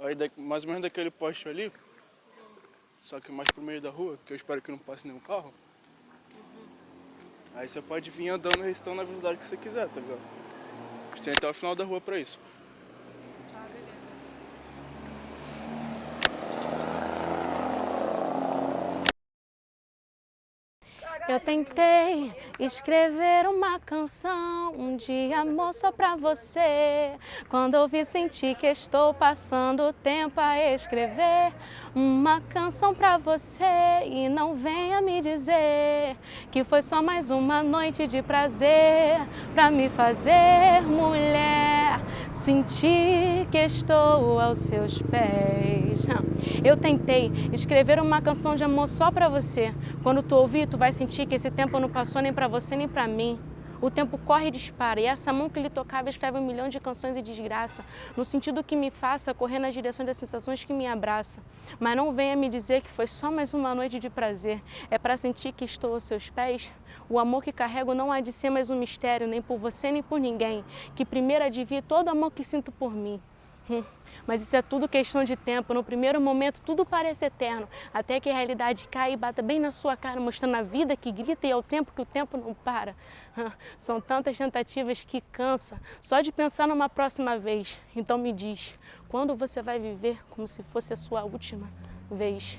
Aí mais ou menos daquele poste ali, só que mais pro meio da rua, que eu espero que não passe nenhum carro. Aí você pode vir andando e na velocidade que você quiser, tá ligado? Você tem até o final da rua pra isso. Eu tentei escrever uma canção um dia, amor, só pra você. Quando ouvi, senti que estou passando o tempo a escrever uma canção pra você. E não venha me dizer que foi só mais uma noite de prazer pra me fazer mulher. Senti que estou aos seus pés. Eu tentei escrever uma canção de amor só pra você. Quando tu ouvir, tu vai sentir que esse tempo não passou nem pra você nem pra mim. O tempo corre e dispara, e essa mão que lhe tocava escreve um milhão de canções e desgraça, no sentido que me faça correr na direção das sensações que me abraça. Mas não venha me dizer que foi só mais uma noite de prazer, é para sentir que estou aos seus pés. O amor que carrego não há de ser mais um mistério, nem por você nem por ninguém, que primeiro adivie todo o amor que sinto por mim. Hum, mas isso é tudo questão de tempo. No primeiro momento, tudo parece eterno, até que a realidade cai e bata bem na sua cara, mostrando a vida que grita e é o tempo que o tempo não para. São tantas tentativas que cansa, só de pensar numa próxima vez. Então me diz, quando você vai viver como se fosse a sua última vez?